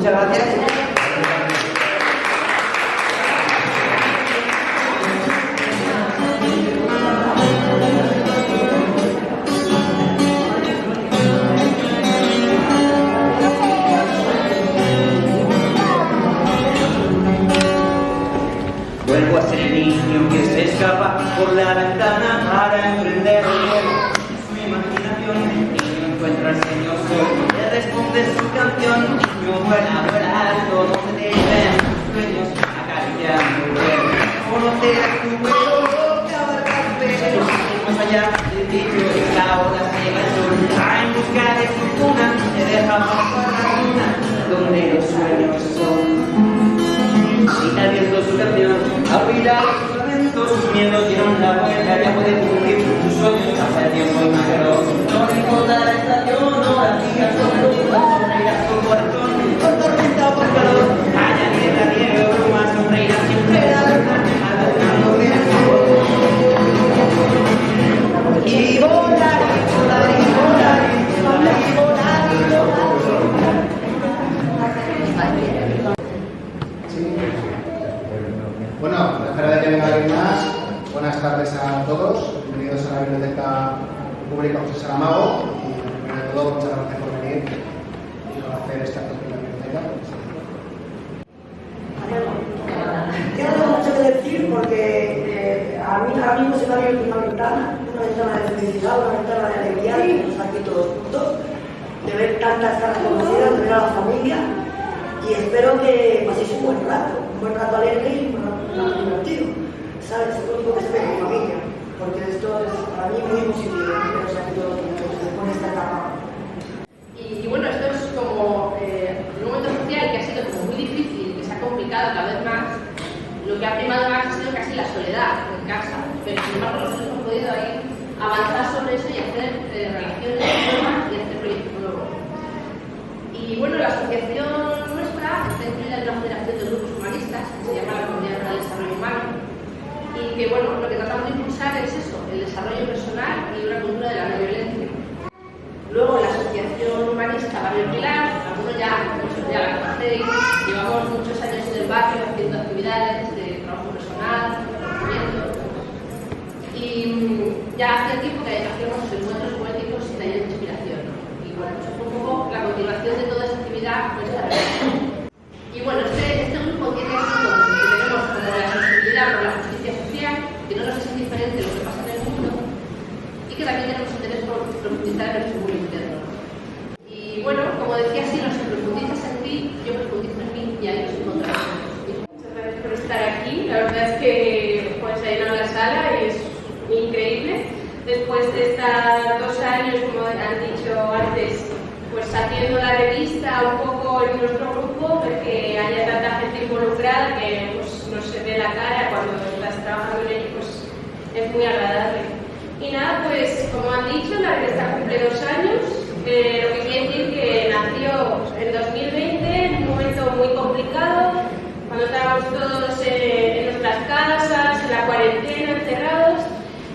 Muchas gracias. Vuelvo a ser el niño que se escapa por la ventana para emprender. Su imaginación, el niño encuentra al señor le responde su canción. Niño, vuela, alto, donde te tus sueños, acariciando el vuelo. Conocer tu vuelo, que abarca tu pelo, más allá del dicho, la hora llega el sol. Va en busca de fortuna, te deja bajo la luna, donde los sueños son. Grita viendo su canción, abrirá sus lamentos, sus miedos dieron la vuelta, ya puede cumplir sus sueños, pasa el tiempo y mayor. No importa la estación, no las días son a espera de que venga alguien más, buenas tardes a todos, bienvenidos a la Biblioteca Pública José Saramago y primero de todo muchas gracias por venir y por hacer esta pequeña biblioteca. Yo no tengo mucho que decir porque eh, a mí ahora mismo se me ha abierto una ventana, una ventana de felicidad, una ventana de alegría, y estamos aquí todos juntos, de ver tantas caras conocidas, de ver a la familia, y espero que paséis un buen rato, un buen rato alegre y un buen rato divertido. ¿Sabes? Es lo único que espero mi familia, porque esto es para mí muy positivo, pero o sea, que juntos, con esta etapa. Y, y bueno, esto es como eh, un momento social que ha sido como muy difícil, que se ha complicado cada vez más. Lo que ha primado más ha sido casi la soledad en casa, pero sin embargo nosotros hemos podido ahí avanzar sobre eso y hacer eh, relaciones nuevas y hacer proyectos nuevos. Y bueno, la asociación nuestra está incluida en una federación de grupos humanistas que se llama la Comunidad para el Desarrollo Humano y que bueno, lo que tratamos de impulsar es eso, el desarrollo personal y una cultura de la no violencia. Luego la Asociación Humanista Barrio Pilar, algunos ya, muchos ya la conocéis, llevamos muchos años en el barrio haciendo actividades de trabajo personal, conocimiento. Y mm, ya hace tiempo que hacemos encuentros poéticos y talleres de inspiración. Y bueno, fue un poco la continuación de toda esa actividad nuestra. Y bueno, este, este grupo tiene así como que tenemos como la sensibilidad por la justicia social, que es indiferente lo que pasa en el mundo, y que también tenemos interés por profundizar en nuestro mundo interno. Y bueno, como decía, si nos profundizas en ti, yo profundizo en mí y ahí nos encontramos. Muchas gracias por estar aquí. La verdad es que pues, ha llenado la sala y es increíble. Después de estar dos años, como han dicho antes, pues haciendo la revista un poco en nuestro grupo, que haya tanta gente involucrada que pues, no se ve la cara cuando estás trabajando en ello, pues es muy agradable. Y nada, pues como han dicho, la revista cumple dos años, eh, lo que quiere decir que nació en 2020, en un momento muy complicado, cuando estábamos todos eh, en nuestras casas, en la cuarentena, encerrados,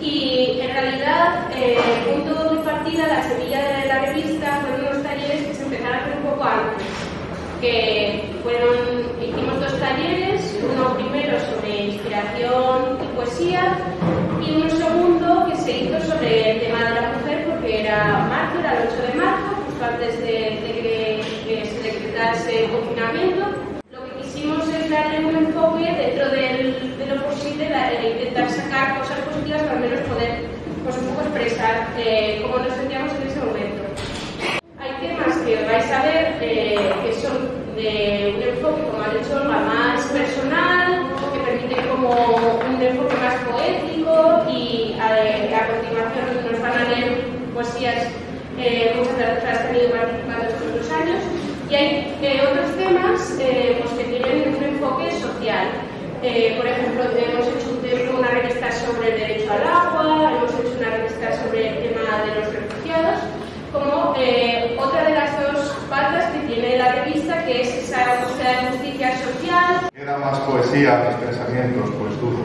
y en realidad eh, el punto de partida, la semilla de la revista, fueron unos talleres que se empezaron a hacer un poco antes, que fueron, hicimos dos talleres, uno primero sobre inspiración y poesía, y un segundo que se hizo sobre el tema de la mujer, porque era marzo, era el 8 de marzo, justo antes de, que, se decretase el confinamiento. Lo que quisimos es darle un enfoque dentro de lo posible, el intentar sacar cosas positivas para al menos poder pues, un poco expresar eh, cómo nos sentíamos de poesía mis pensamientos, pues dudo.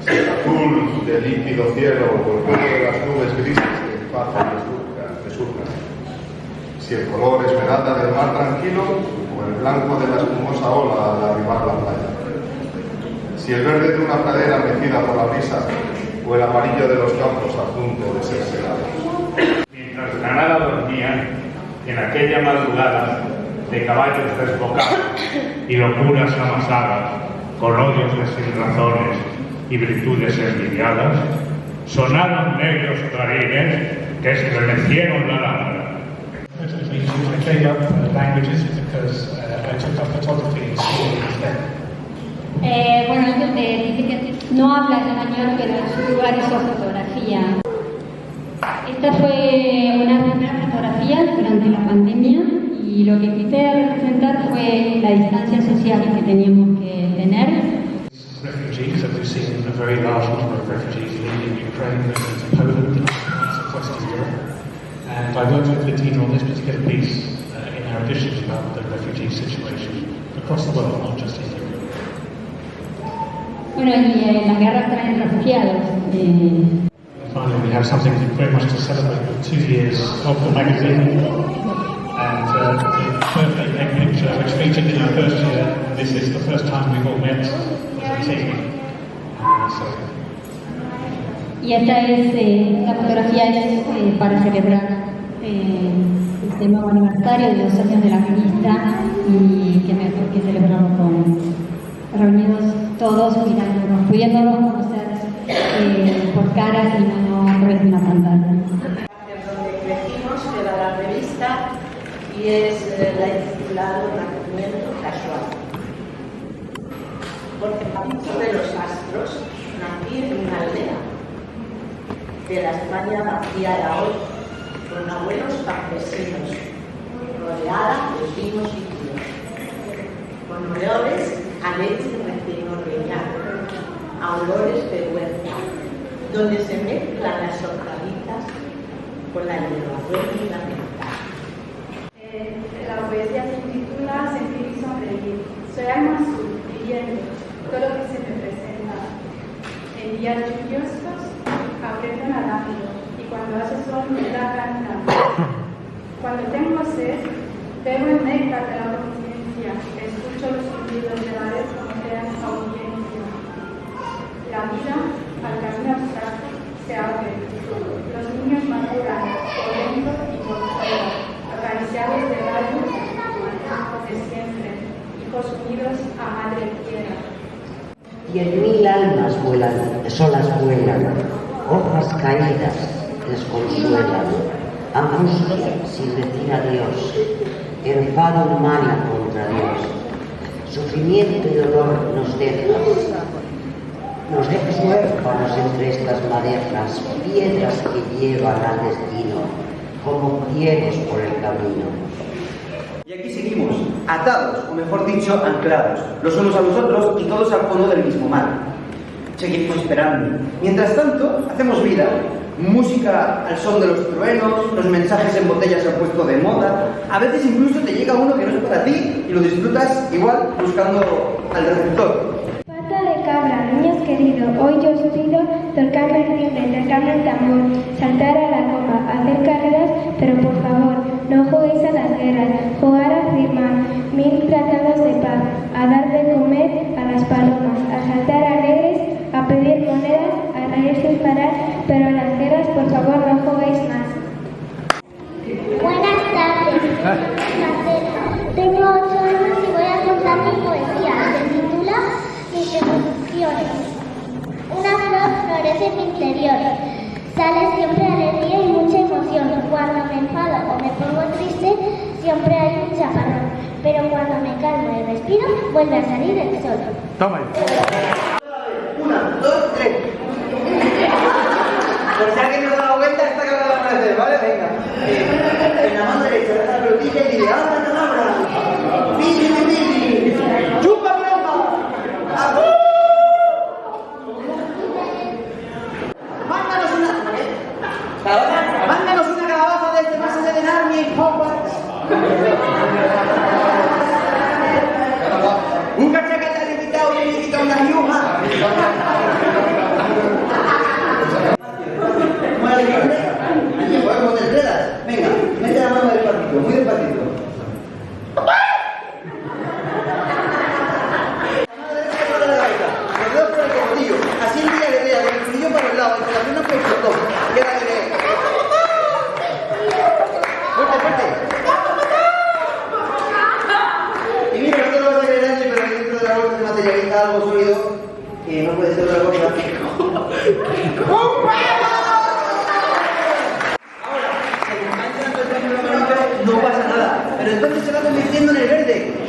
Si el azul del límpido cielo o el vuelo de las nubes grises del paz resurcan, resurcan. Si el color esmeralda del mar tranquilo o el blanco de la espumosa ola al arribar la playa. Si el verde de una pradera mecida por la brisa o el amarillo de los campos a punto de ser segados. Mientras Granada dormía, en aquella madrugada de caballos desbocados y locuras amasadas, con odios de sin razones y virtudes envidiadas, sonaron negros clarines que estremecieron la lámpara. Eh, bueno, te dice que no habla español, pero en su lugar hizo fotografía. Esta fue una primera fotografía durante la pandemia y lo que quise representar fue la distancia social que teníamos que tener. Refugees, and we've seen a very large number of refugees leaving Ukraine and Poland and Western Europe. And I worked with Bettina on this particular piece uh, in our editions about the refugee situation across the world, not just in Europe. Bueno, y eh, la guerra trae refugiados. Eh, Finally, we have something very much to celebrate with two years of the magazine. Which featured in first this is the first time we've all met. Y esta es, eh, la fotografía es eh, para celebrar eh, este nuevo aniversario de los años de la revista y que mejor que celebrarlo con reunidos todos, mirándonos, pudiéndonos conocer eh, por caras y no a través una pantalla. donde crecimos, que era la revista, y es la he titulado Nacimiento Casual. Porque partiendo de los astros, nací en una aldea. De la España vacía de hoy, con abuelos campesinos, rodeada de vinos y tíos, con olores a leche recién ordeñada, a olores de huerta, donde se mezclan las hortalizas con la hierbabuena y la menta. Eh, la poesía se titula Sentir y sonreír. Soy alma azul, viviendo todo lo que se me presenta. En días lluviosos aprieto nadando y cuando hace sol me cantando. Cuando tengo sed, bebo el néctar de la conciencia, escucho los sonidos de la crean audiencia. La vida, al camino abstracto, se abre. Los niños maduran, corriendo y por fuera, acariciados de rayos de siempre, hijos unidos a madre Diez mil almas vuelan, solas vuelan, hojas caídas desconsuelan, angustia sin decir adiós, enfado humana contra Dios, sufrimiento y dolor nos dejas, nos dejas huérfanos entre estas madejas, piedras que llevan al destino, como ciegos por el camino. Y aquí seguimos, atados, o mejor dicho, anclados, los unos a los otros y todos al fondo del mismo mar. Seguimos esperando. Mientras tanto, hacemos vida. Música al son de los truenos, los mensajes en botellas se han puesto de moda. A veces incluso te llega uno que no es para ti y lo disfrutas igual buscando al receptor. Pata de cabra, niños queridos, hoy yo os pido tocarme el timbre, tocarme el tambor, saltar a la copa, hacer carreras, pero por favor, no juguéis a las guerras, jugar a firmar mil tratados de paz, a dar de me enfado o me pongo triste, siempre hay un chaparrón. Pero cuando me calmo y respiro, vuelve a salir el sol. Toma. Una, dos, tres. Por si alguien no se da la vuelta, esta que la van a hacer, ¿vale? Venga. Eh, en la mano derecha, la pelotilla y dile, ¡abra, abra! ¡Pili, pili! ¡Chupa, pelota! ¡Ajú! Mándanos una... ¿eh? Calabaza, Mándanos una calabaza desde más allá de Narnia y Hogwarts. Un cachaqueta limitado y limitado una yuma.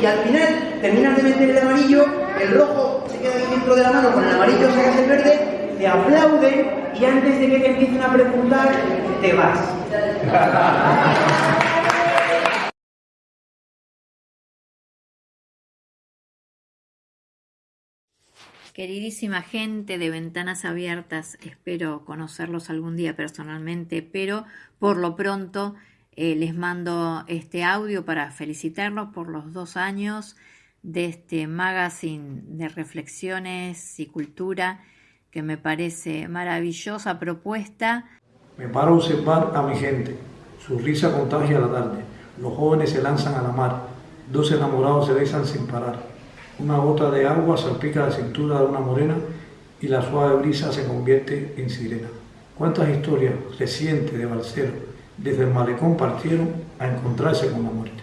Y al final terminas de meter el amarillo, el rojo se queda ahí dentro de la mano, con el amarillo sacas el verde, te aplauden y antes de que te empiecen a preguntar, te vas. Queridísima gente de Ventanas Abiertas, espero conocerlos algún día personalmente, pero por lo pronto eh, les mando este audio para felicitarlos por los dos años de este magazine de reflexiones y cultura que me parece maravillosa propuesta. Me paro a observar a mi gente, su risa contagia la tarde, los jóvenes se lanzan a la mar, dos enamorados se besan sin parar. Una gota de agua salpica la cintura de una morena y la suave brisa se convierte en sirena. ¿Cuántas historias recientes de Balcero desde el malecón partieron a encontrarse con la muerte?